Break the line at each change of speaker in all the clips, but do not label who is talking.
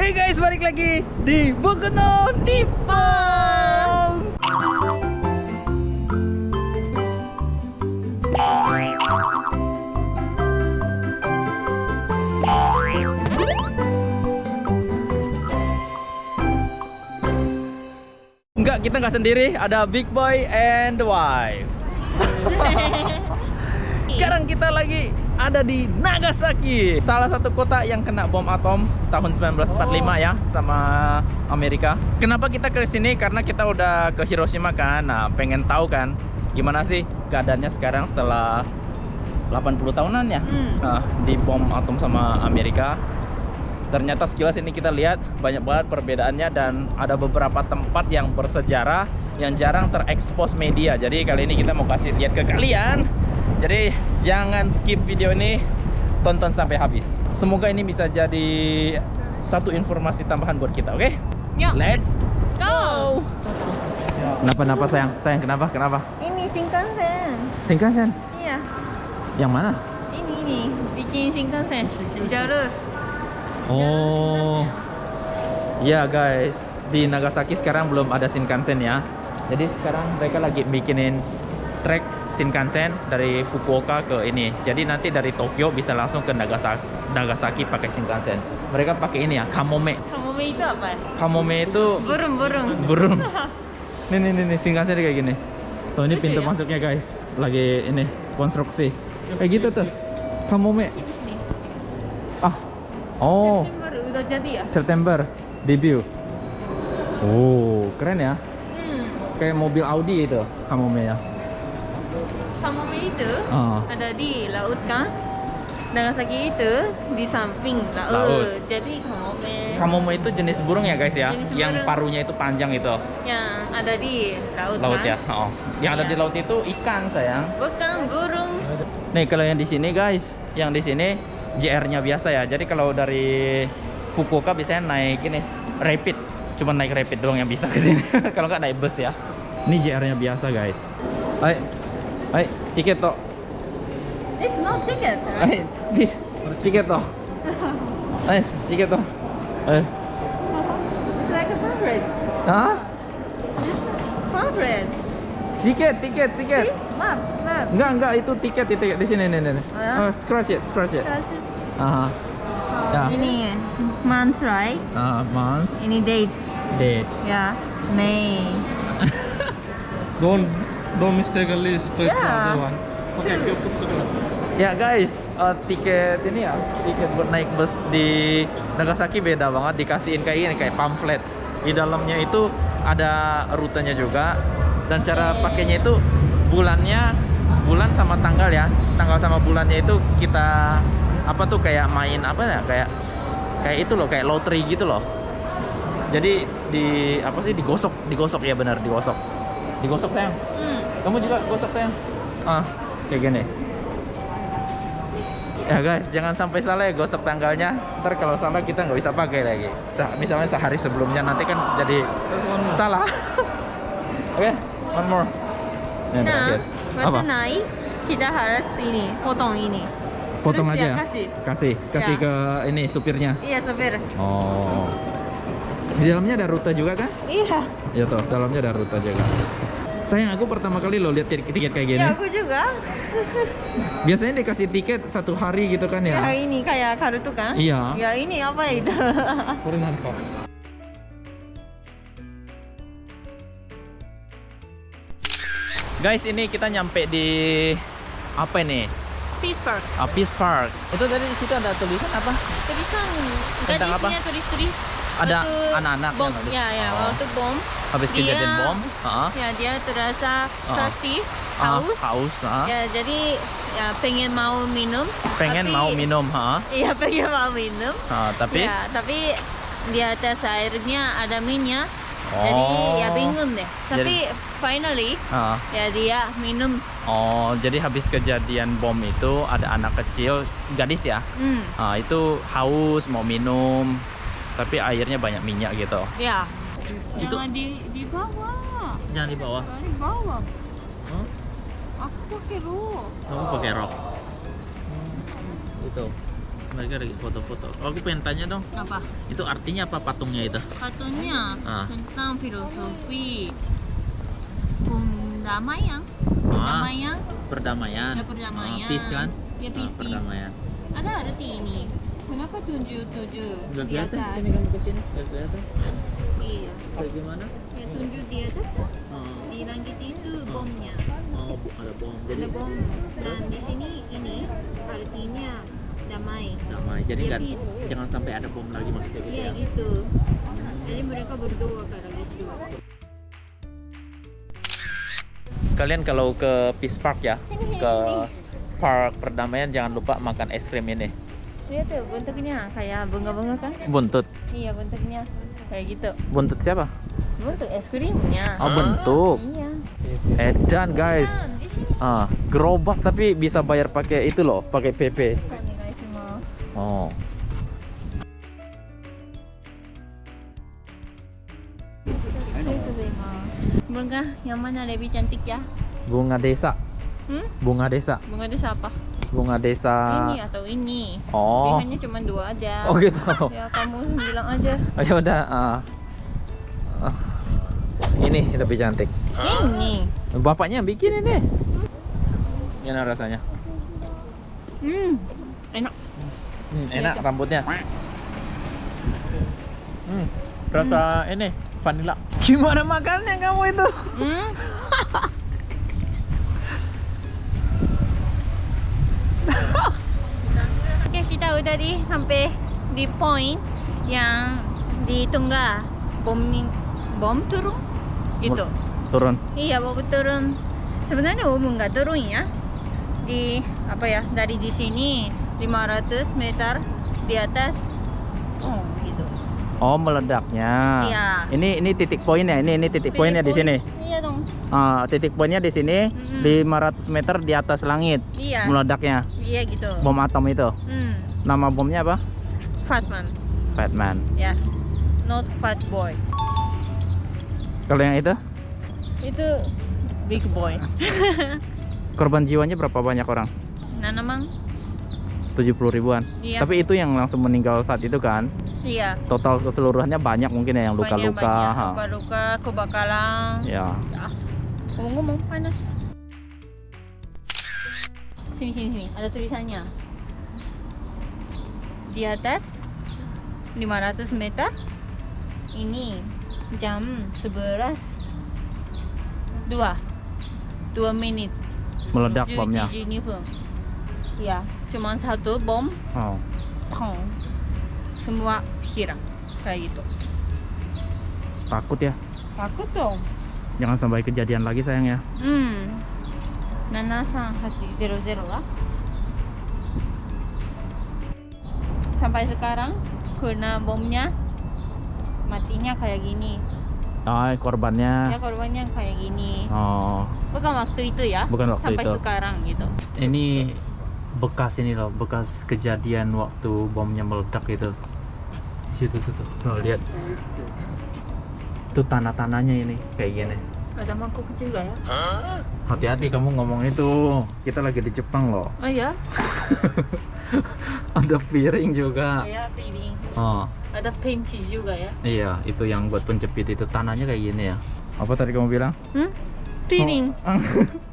Hey guys, balik lagi di Bogono Nippon. Enggak, kita nggak sendiri. Ada Big Boy and the Wife. Sekarang kita lagi ada di Nagasaki, salah satu kota yang kena bom atom tahun 1945 ya sama Amerika. Kenapa kita ke sini? Karena kita udah ke Hiroshima kan. Nah, pengen tahu kan gimana sih keadaannya sekarang setelah 80 tahunan ya
Hmm.
nah, di bom atom sama Amerika. Ternyata sekilas ini kita lihat banyak banget perbedaannya dan ada beberapa tempat yang bersejarah yang jarang terekspos media. Jadi kali ini kita mau kasih lihat ke kalian. Jadi jangan skip video ini, tonton sampai habis. Semoga ini bisa jadi satu informasi tambahan buat kita, oke?
Yuk.
Let's
Go!
Kenapa kenapa sayang? Sayang kenapa? Kenapa?
Ini Shinkansen.
Shinkansen.
Iya.
Yang mana?
Ini ini bikin Shinkansen. Jalur.
Oh. Ya guys, di Nagasaki sekarang belum ada Shinkansen ya. Jadi sekarang mereka lagi bikinin trek Shinkansen dari Fukuoka ke ini. Jadi nanti dari Tokyo bisa langsung ke Nagasaki, Nagasaki pakai Shinkansen. Mereka pakai ini ya, Kamome.
Kamu itu apa?
Kamome itu
Burung burung.
burung. Nih nih nih, nih Shinkansen kayak gini. Tuh ini pintu
ya?
masuknya guys. Lagi ini konstruksi. Kayak gitu tuh. Kamome. Ah. Oh.
September udah jadi ya?
September debut. Oh, keren ya. Kayak mobil Audi itu Kamome ya.
Kamu itu
Ah.
ada di laut kan? Nagasaki itu di samping laut.
Laut.
Jadi kamu
Kamome itu jenis burung ya guys ya,
Jenis
yang
burung.
parunya itu panjang itu.
yang ada di laut,
Laut ya.
kan?
Oh. Yang ada
Iya.
di laut itu ikan sayang.
Bukan burung.
Nih kalau yang di sini guys, yang di sini JR-nya biasa ya. Jadi kalau dari Fukuoka biasanya naik ini rapid, cuma naik rapid doang yang bisa ke sini. kalau nggak naik bus ya. Ini JR-nya biasa guys. Hai, hai, tiket toh.
It's not chicken.
Hai, this tiket toh. Hai, tiket toh. Eh,
It's like a favorite.
hah?
Favorite.
Tiket, tiket, tiket.
Map, map.
Enggak, enggak, itu tiket, itu tiket di sini nih, nih. nih.
Oh, ya?
Oh, scratch it, scratch it. Aha. Ya.
Ini month right?
Ah, month,
Ini date.
Date.
Ya, May.
Don't don't mistakenly straight
Yeah.
the other one. Okay, you put.
Ya guys, eh, tiket ini ya, tiket buat naik bus di Nagasaki beda banget. Dikasihin kayak ini, kayak pamflet. Di dalamnya itu ada rutenya juga. Dan cara pakainya itu bulannya, bulan sama tanggal ya. Tanggal sama bulannya itu kita apa tuh kayak main apa ya? Kayak kayak itu loh, kayak lottery gitu loh. Jadi di apa sih digosok, digosok ya benar, digosok. Digosok sayang.
Hmm.
Kamu juga gosok sayang. Ah, kayak gini. Ya guys, jangan sampai salah ya gosok tanggalnya. Ntar kalau salah kita nggak bisa pakai lagi. Sa- misalnya sehari sebelumnya nanti kan jadi salah. Oke, one more. Yang
Nah, waktu naik kita harus ini, potong ini.
Potong
Terus
aja.
kasih.
Kasih, kasih
Ya.
ke ini supirnya.
Iya, sopir.
Oh. Di dalamnya ada rute juga kan?
Iya.
Ya toh, dalamnya ada rute juga. Sayang, aku pertama kali lo lihat tiket kayak gini.
Ya, aku juga.
Biasanya dikasih tiket satu hari gitu kan
Ya,
ya?
ini kayak karutu kan?
Iya.
Ya, ini apa itu?
Put in hand pop.
Guys, ini kita nyampe di apa ini?
Peace Park.
Ah, Peace Park. Itu tadi di situ ada tulisan apa?
Tulisan
Tentang apa?
tulis-tulis.
Ada anak-anak
bom.
nulis.
Ya, ya,
Oh.
waktu bom.
Habis
Dia-
kejadian bom. Ah,
Ya, dia terasa thirsty,
ah,
haus.
haus. ah.
Ya, jadi ya pengen mau minum.
Pengen
tapi-
mau minum, ha?
Iya, pengen mau minum.
Ah, tapi
Ya, tapi di atas airnya ada minyak. Jadi ya
Oh.
bingung deh. Tapi finally
Ah,
ya dia minum.
oh, jadi habis kejadian bom itu ada anak kecil, gadis ya.
Hmm,
Ah, itu haus mau minum, tapi airnya banyak minyak gitu.
ya.
Itu-
Jangan di di bawah.
Jangan di bawah.
Jangan di bawah.
Huh?
Aku pakai rok.
Kamu pakai rok. Itu. mereka lagi foto-foto. Oh, aku pengen tanya dong,
Apa?
itu artinya apa patungnya itu?
Patungnya
Ah.
tentang filosofi perdamaian.
Ah,
Perdamaian.
perdamaian.
Ya, perdamaian.
Ah, peace kan?
Ya,
Ah,
peace, peace.
perdamaian.
Ada arti ini. Kenapa tujuh tujuh di atas?
sini kamu ke sini, nggak kelihatan.
Iya.
Kayak gimana?
Ya tujuh di atas tuh.
Oh,
Di langit itu bomnya.
oh, ada bom. Jadi
Ada bom. Dan di sini ini artinya damai.
damai. Jadi
Ya, peace.
jangan sampai ada bom lagi maksudnya gitu
Iya
ya.
gitu. Jadi mereka berdoa karena gitu.
Kalian kalau ke Peace Park ya, ke. Park Perdamaian jangan lupa makan es krim ini.
Lihat tuh bentuknya kayak bunga-bunga kan?
Buntut.
Iya bentuknya kayak gitu.
Buntut siapa?
Bentuk es krimnya.
Oh, bentuk.
Iya.
Edan guys. Ah, gerobak tapi bisa bayar pakai itu loh, pakai PP.
Onegaishimasu.
Oh.
Bunga yang mana lebih cantik ya?
Bunga desa.
Hmm?
Bunga desa.
Bunga desa apa?
Bunga desa.
Ini atau ini?
Oh.
Pilihannya cuma dua aja.
Oh gitu.
Ya kamu bilang aja.
Oh, ya udah. ah. Ah. Ini lebih cantik.
Ini.
Bapaknya yang bikin ini. Gimana rasanya?
Hmm. Enak.
Hmm, enak
Iya, Cak.
rambutnya. Hmm, rasa ini vanilla. Gimana makannya kamu itu?
Hmm. Di sampai di point yang di Tungga bom bom turun gitu.
Turun.
Iya, bom turun. Sebenarnya umum nggak turun ya. Di apa ya? Dari di sini 500 meter di atas. Oh, gitu.
Oh, meledaknya.
Iya.
Ini ini titik poinnya. Ini ini titik poinnya di sini.
Iya.
Ah, titik poinnya di sini
Mm-mm.
500 meter di atas langit.
Iya.
Meledaknya.
Iya gitu.
Bom atom itu.
Hmm.
Nama bomnya apa?
Fatman.
Fatman.
Ya. Not fat boy.
Kalau yang itu
Itu big boy.
korban jiwanya berapa banyak orang?
Nah, namang
70 ribuan.
Iya.
Tapi itu yang langsung meninggal saat itu kan.
iya.
Total keseluruhannya banyak mungkin ya yang luka-luka.
Luka-luka, kebakaran.
Ya.
Ya. Ngomong-ngomong panas. Sini sini sini, ada tulisannya. Di atas 500 meter ini jam 11 2 2 menit
Meledak
11
bomnya.
分. Ya, cuma satu bom,
Oh.
pong. Semua hilang kayak gitu.
Takut ya.
Takut dong.
Jangan sampai kejadian lagi sayang ya.
Hmm. 73800 lah. Sampai sekarang kena bomnya matinya kayak gini.
Ah, korbannya.
Ya korbannya kayak gini.
Oh.
Bukan waktu itu ya.
Bukan waktu
Sampai
itu.
sekarang gitu.
Ini bekas ini loh, bekas kejadian waktu bomnya meledak itu. Di situ tuh, tuh. Tuh, lihat. Itu tanah-tanahnya ini kayak gini.
Ada mangkuk juga ya.
Hati-hati kamu ngomong itu. Kita lagi di Jepang loh.
Oh ya.
Ada piring juga.
Ya piring.
Oh,
Ada penci juga ya.
iya, itu yang buat penjepit itu tanahnya kayak gini ya. Apa tadi kamu bilang?
Hmm? Piring.
Oh.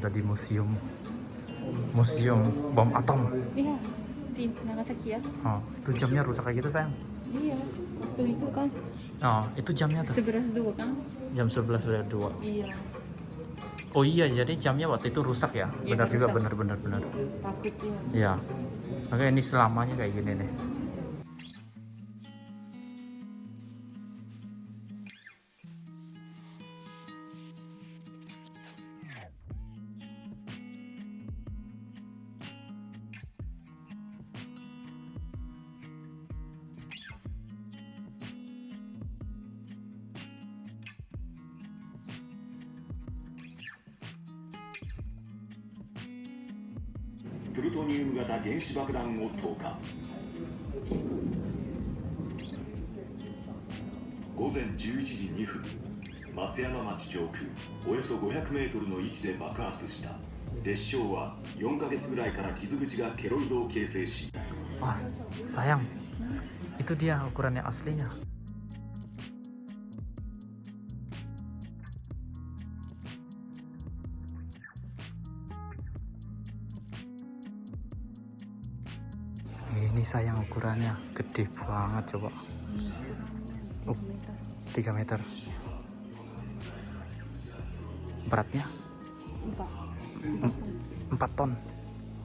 udah di museum. Museum bom atom.
Iya. Di Nagasaki ya.
Oh, itu jamnya rusak kayak gitu sayang.
Iya. Waktu itu kan
Oh, itu jamnya tuh.
11 dua kan.
Jam 11 sudah dua.
Iya.
Oh iya, jadi jamnya waktu itu rusak ya?
Iya,
Benar juga,
rusak.
benar, benar, benar.
Takutnya.
Iya. Makanya ini selamanya kayak gini nih.
プルトニウム型原子爆弾を投下午前11時2分松山町上空およそ500メートルの位置で爆発した列車は4ヶ月ぐらいから傷口がケロイドを形成し
Ah, sayang. Itu dia ukurannya aslinya. Ini sayang ukurannya gede banget coba. Oh, 3 meter. Beratnya 4 ton.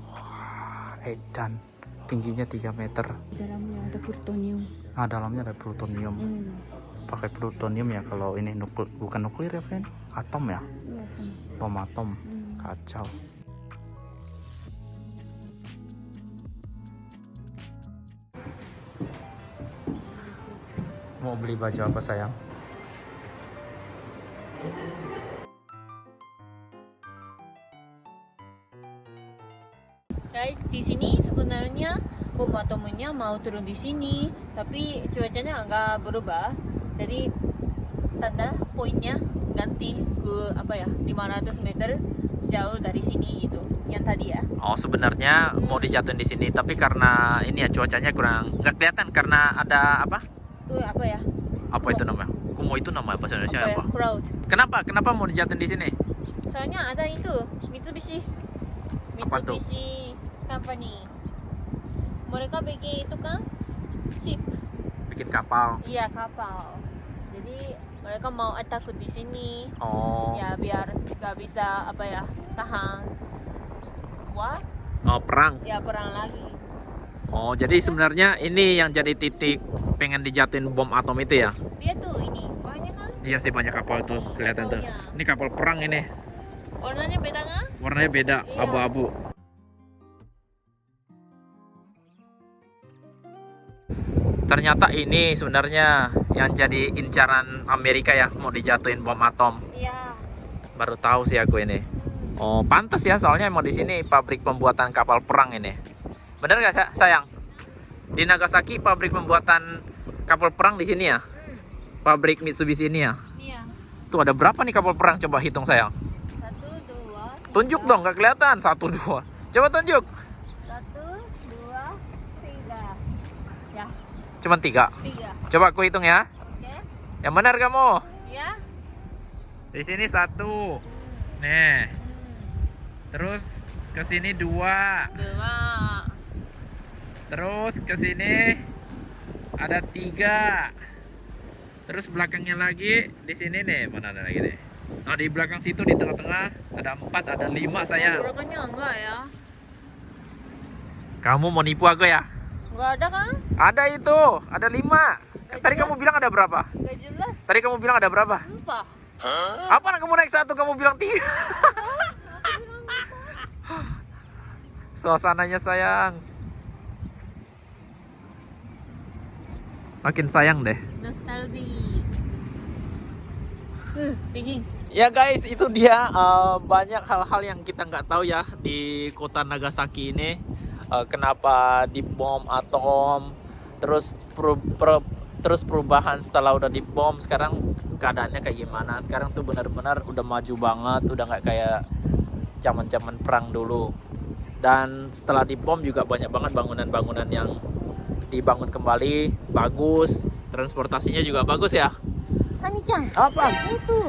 Wah, edan. Tingginya 3 meter.
dalamnya ada plutonium
Nah, dalamnya ada plutonium.
hmm.
Pakai plutonium ya kalau ini nuklir bukan nuklir ya, Fen? Atom ya?
iya kan
Bom atom.
hmm.
Kacau. Mau beli baju apa sayang?
guys di sini sebenarnya bom atomnya mau turun di sini tapi cuacanya agak berubah jadi tanda poinnya ganti ke apa ya 500 meter jauh dari sini gitu yang tadi ya
Oh sebenarnya mau dijatuhin di sini tapi karena ini ya cuacanya kurang nggak kelihatan karena ada apa?
Ke apa ya
Apa itu namanya? Kumo itu nama bahasa Indonesia
apa ya
apa?
crowd
Kenapa? Kenapa mau dijatuhin di sini?
soalnya ada itu Mitsubishi
Apa?
Mitsubishi company mereka bikin itu kan ship
Bikin kapal.
iya kapal jadi mereka mau attack di sini
Oh.
ya biar nggak bisa apa ya tahan wah
Oh perang.
ya perang lagi
Oh jadi sebenarnya ini yang jadi titik pengen dijatuhin bom atom itu ya?
dia tuh ini banyak kan
Iya sih banyak kapal tuh kelihatan tuh. Ini kapal perang ini.
warnanya beda kan
Warnanya beda,
Iya.
abu-abu. Ternyata ini sebenarnya yang jadi incaran Amerika ya mau dijatuhin bom atom.
iya
Baru tahu sih aku ini. Oh, pantas ya soalnya mau di sini pabrik pembuatan kapal perang ini. Bener gak sa- sayang? Di Nagasaki pabrik pembuatan kapal perang di sini ya?
hmm.
Pabrik Mitsubishi ini ya?
iya
Tuh ada berapa nih kapal perang? Coba hitung sayang.
satu dua
Tunjuk
tiga.
dong, nggak kelihatan. Satu, dua. Coba tunjuk.
satu dua tiga ya
Cuman tiga.
tiga
Coba aku hitung ya.
oke
Yang benar kamu.
ya
Di sini satu. Nih.
hmm.
Terus ke sini dua.
dua
Terus ke sini ada tiga. Terus belakangnya lagi di sini nih mana ada lagi nih. Nah di belakang situ di tengah-tengah ada empat, ada lima saya.
Berapanya enggak ya
Kamu mau nipu aku ya?
enggak ada kan
Ada itu, ada lima. Tadi kamu bilang ada berapa?
enggak jelas
Tadi kamu bilang ada berapa?
empat
Apa kamu naik satu kamu bilang tiga? Suasananya sayang. Makin sayang deh.
nostalgia uh, dingin
Ya guys, itu dia eh, banyak hal-hal yang kita nggak tahu ya di kota Nagasaki ini. Eh, kenapa dibom atom, terus peru- per- terus perubahan setelah udah dibom sekarang keadaannya kayak gimana? Sekarang tuh benar-benar udah maju banget, udah nggak kayak zaman-zaman perang dulu. Dan setelah dibom juga banyak banget bangunan-bangunan yang dibangun kembali, bagus. Transportasinya juga bagus ya.
Hani-chan
Apa?
itu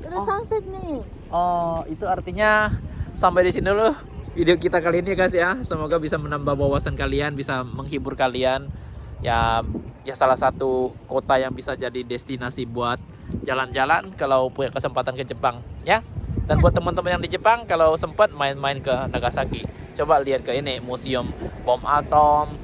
ada
Oh.
sunset nih
Oh, itu artinya sampai di sini dulu video kita kali ini ya guys ya. Semoga bisa menambah wawasan kalian, bisa menghibur kalian. Ya, ya salah satu kota yang bisa jadi destinasi buat jalan-jalan kalau punya kesempatan ke Jepang, ya. Dan buat teman-teman yang di Jepang kalau sempat main-main ke Nagasaki, coba lihat ke ini museum bom atom.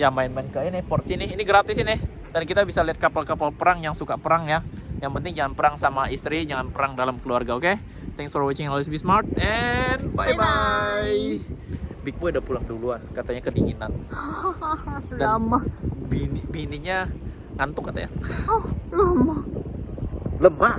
Ya main-main ke ini port sini, ini gratis ini. Dan kita bisa lihat kapal-kapal perang yang suka perang ya. Yang penting jangan perang sama istri, jangan perang dalam keluarga, oke? Thanks for watching Always Be Smart and bye bye. Big Boy udah pulang duluan, katanya kedinginan. Dan
lama
bini bininya ngantuk katanya.
lama
Lemah.